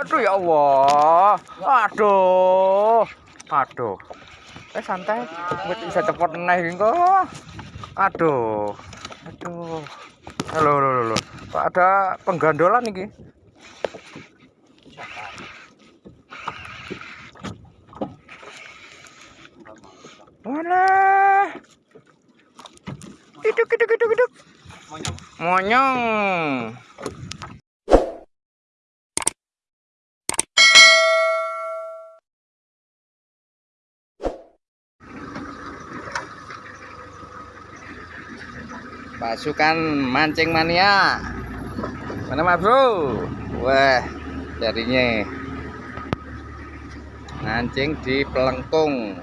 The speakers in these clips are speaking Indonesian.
Aduh ya Allah. Aduh. Aduh. Eh santai. Bisa cepet naik kok. Aduh. Aduh. Halo, halo, halo. Ada penggandolan ini? Mana? Iduk, iduk, iduk, iduk. Monyong. Pasukan mancing mania. Mana Mas Bro? Wah, jadinya mancing di pelengkung.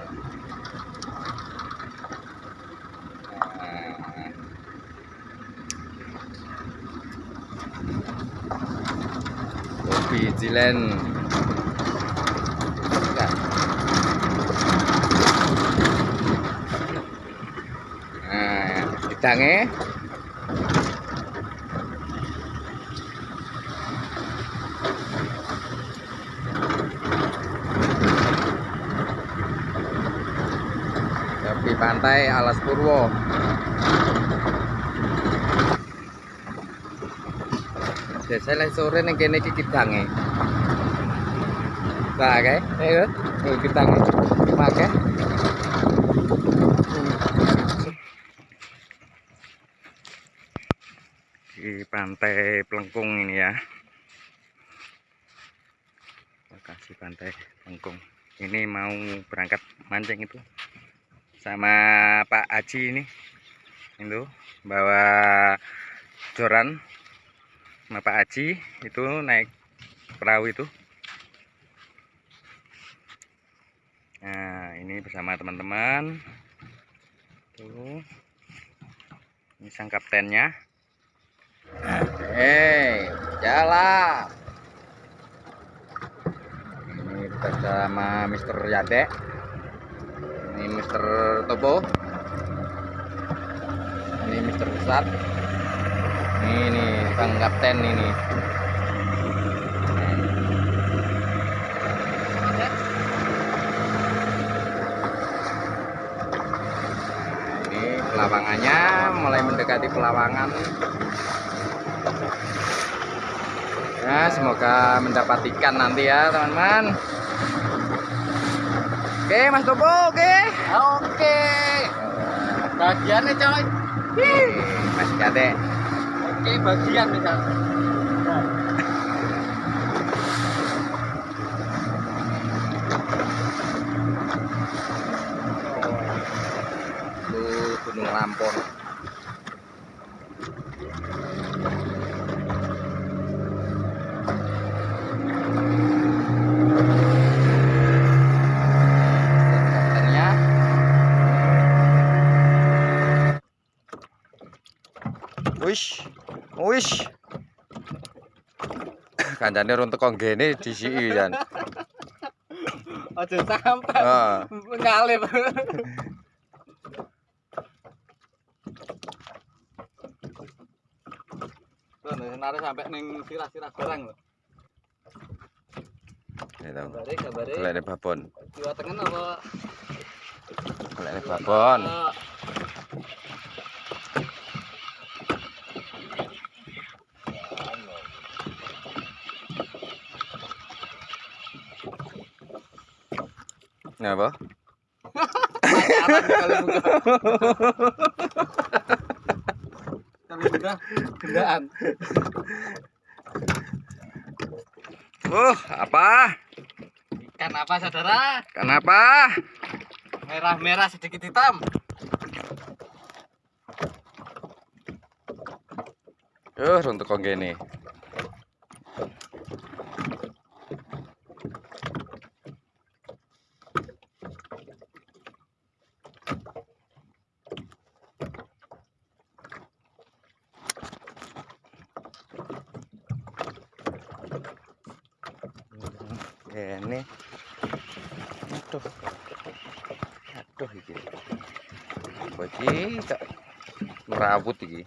Nah. Kopi Jilen. Bidangnya tepi pantai Alas Purwo. Biasanya sore nih kene iki kidange Nah, kae, ayo, kidange. Di pantai Pelengkung ini ya. Lokasi pantai Pelengkung ini mau berangkat mancing itu sama Pak Aji ini. Itu bawa joran sama Pak Aji itu naik perahu itu. Nah ini bersama teman-teman. Tuh. Ini sang kaptennya Hei, jalan. Ini bersama Mister Yade. Ini Mister Topo. Ini Mister Pusat. Ini nih Bang Kapten ini. Ini pelawangannya mulai mendekati pelawangan. Ya, semoga mendapat ikan nanti ya, teman-teman. Oke, Mas Topo, oke. Oke. Bagiannya coy. Hih, Mas Kade. Oke, bagian misal. Itu Gunung Lampur. Wis. Wis. Kancane runtuk kok ngene disiki jan. Aja sampah. Heeh. Ah. Ngalih. Nare sampai ning sirah-sirah barang lho. Ya to. Kabare, kabare. Kelene babon. Diwa tengen apa? Kelene babon. Buka. Kali buka gendaan. Uh, apa? Ikan apa saudara? Kenapa? Merah-merah sedikit hitam. Uh, runtuk kok gini. Ini. Aduh. Aduh iki. Iki tak merawut iki.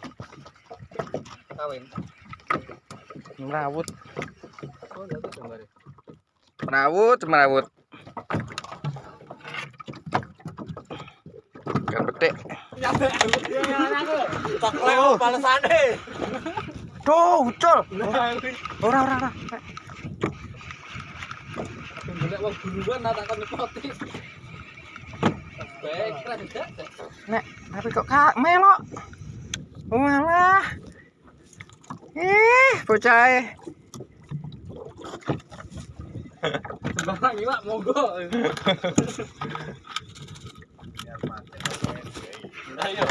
Kawin. Merawut. Oh. Merawut, merawut. Ikan petik. Tak leo balasane. Tuh, ucul. Ora, ora, ora. Golek wong tak kon nyepoti. Nek, tapi kok kak melok. Walah. Ih, bocah e. Sembarang iwak monggo. Ayo,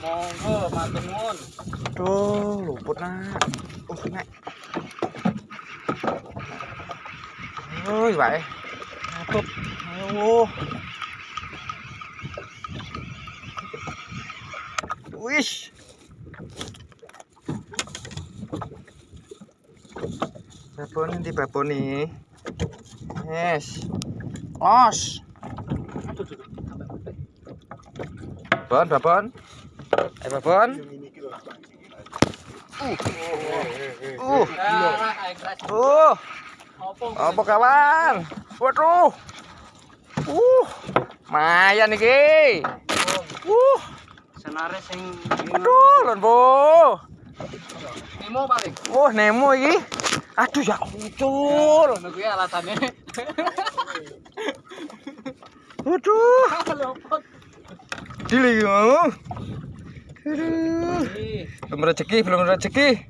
monggo matur nuwun. Tuh, luput nak. Oh, nek. Ôi, vậy. Tốt. Ô. Wish. Babon nanti babon nih. Yes. Los. Babon, babon. Eh, babon. Uh. Uh. Uh. Apa kawan? Waduh. Uh. Mayan iki. Uh. Senare sing Aduh, lon, Bu. Nemo paling. Wah, Nemo iki. Aduh, ya ucul. Ngono kuwi alasane. Waduh, dili. Aduh. Belum rezeki, belum rezeki.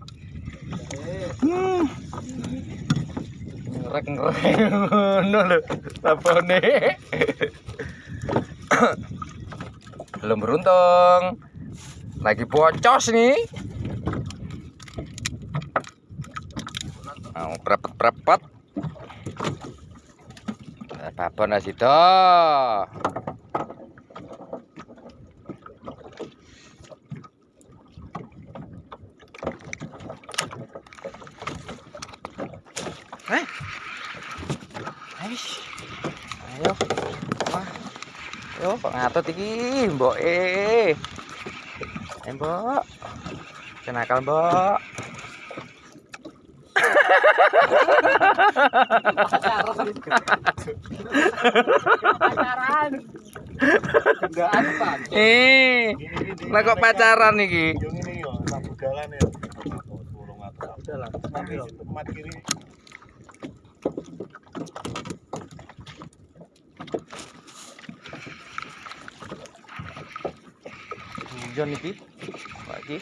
Ngerek ngerek ngono lho. Labone. Belum beruntung. Lagi bocos nih. Mau prepet-prepet. Apa nasi dah. Eh? Aish. Ayo. Wah. Ayo, kok ngatot iki, Mbok eh. Eh, Mbok. Kenakal, Mbok. Pacaran. Enggak apa. Eh, lah kok pacaran iki? Yo, jalan iki. Pak iki.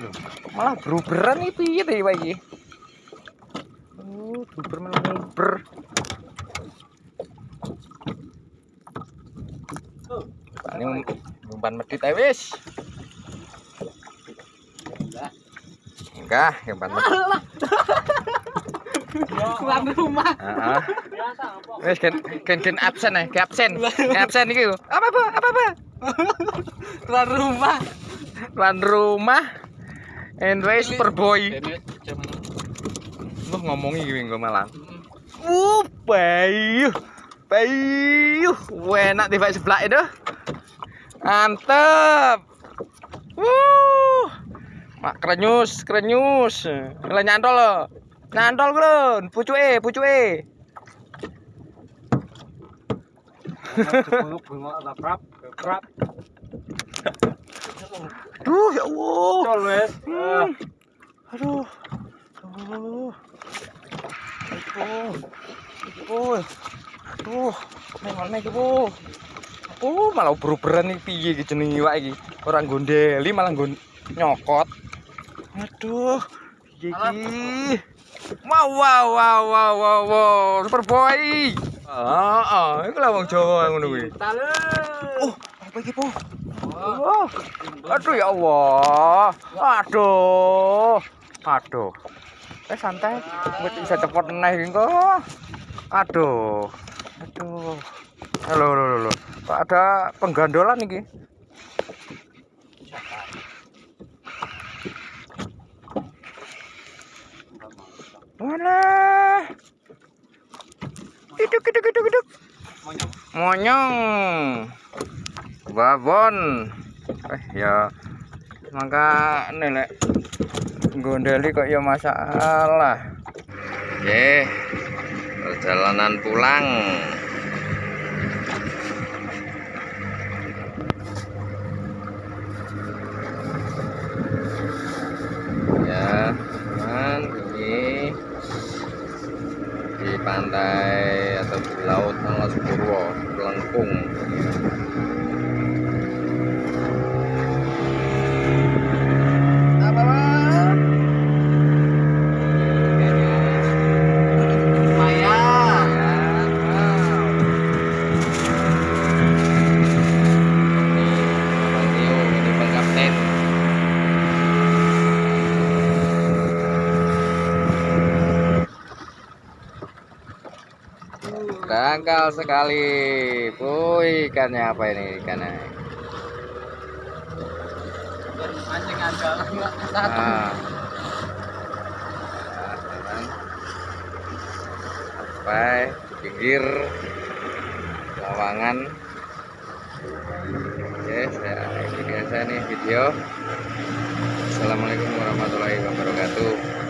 Loh, malah beruberan iki piye to Pak iki? Oh, beruber malah nguber. Ini umpan medit ae wis. Enggak, umpan medit. Tuan rumah. Heeh. Biasa apa? Wis gen gen gen absen ae, gen absen. Gen absen iki. Apa apa? Apa apa? Tuan rumah. Tuan rumah. Andre Superboy. Dene jaman. Lu ngomongi iki engko malah. Uh, bayu. Bayu. Enak di sebelah itu. Mantep. Wuh. Mak krenyus, krenyus. Lah nyantol lo. Nyantol ku lho, pucuke, pucuke. Duh, ya Allah. Col wes. Hmm. Aduh. Aduh. Aduh. Aduh. Aduh. Neng mana iki, Bu? Oh, malah beruberan iki piye iki jenenge iwak iki. Ora gondeli malah nyokot. Aduh. Piye iki? Wow, wow, wow, wow, wow, wow. Superboy. Heeh, iku lah wong Jawa ngono kuwi. Tale. Oh, apa iki, Bu? Oh. Aduh ya Allah. Aduh. Aduh. Eh santai. Wis bisa cepet neh iki kok. Aduh. Aduh. Halo, halo, halo. Kok ada penggandolan iki? Walah. Iduk, iduk, iduk, iduk. Monyong. Babon. Eh ya. Mangka nih lek gondeli kok ya masalah oke perjalanan pulang ya teman ini di pantai atau di laut Alas Purwo Lengkung apa bang? Lumayan. Bang Tio, ini Bang Kapten. Dangkal sekali. Woi, ikannya apa ini ikannya? Mancing satu. Nah. Sampai pinggir lawangan. Oke, saya ini biasa nih video. Assalamualaikum warahmatullahi wabarakatuh.